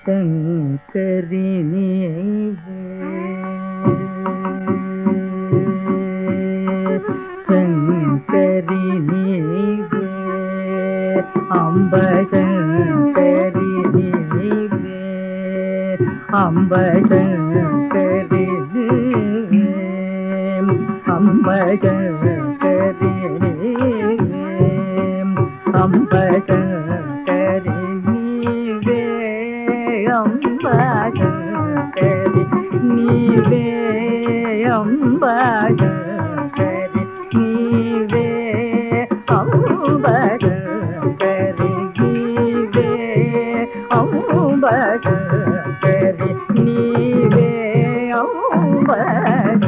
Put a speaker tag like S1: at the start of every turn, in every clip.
S1: ശങ്കരി அம்ப சங்கரினி அம்ப சங்கரினி அம்ப சங்கரினி அம்ப சங்கரினி அம்ப சங்கரி நீவே 东北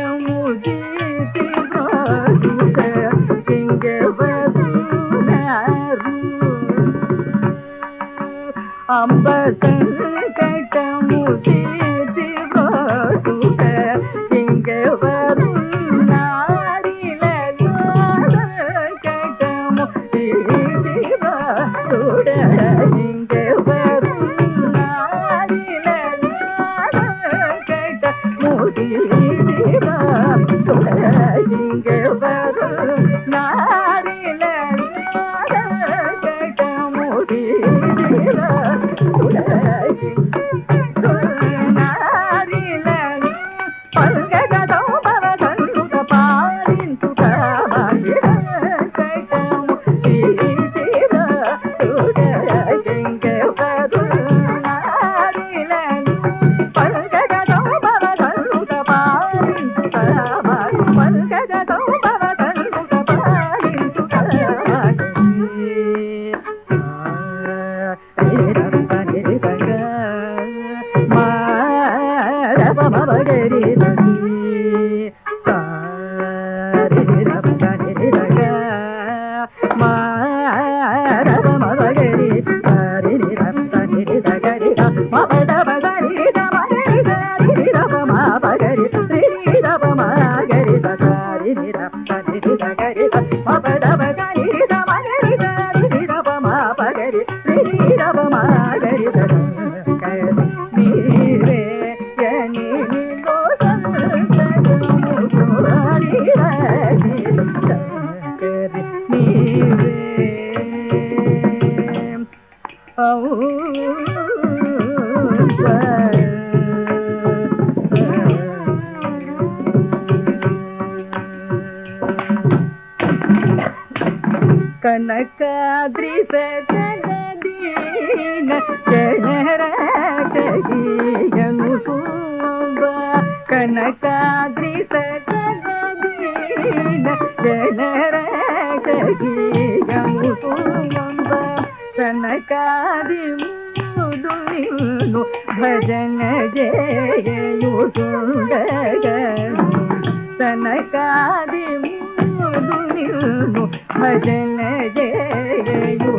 S1: அம்ப சங்கடமுதீதி போட்ட இங்க வரும் நாடில கட்டமுதீதி போட்ட இங்க வரும் நாடில கட்டமுதீதி போட்ட இங்க வரும் కనకాద్రి సదీన చహరను కనకాద్రి సదీన చహరను ಸ್ತನಕಾರಿ ಮುದುವಿನು ಭಜನ ಜಯು ಸ್ತನಕಾರಿ ಮುದುವಿನು ಭಜನ ಜಯು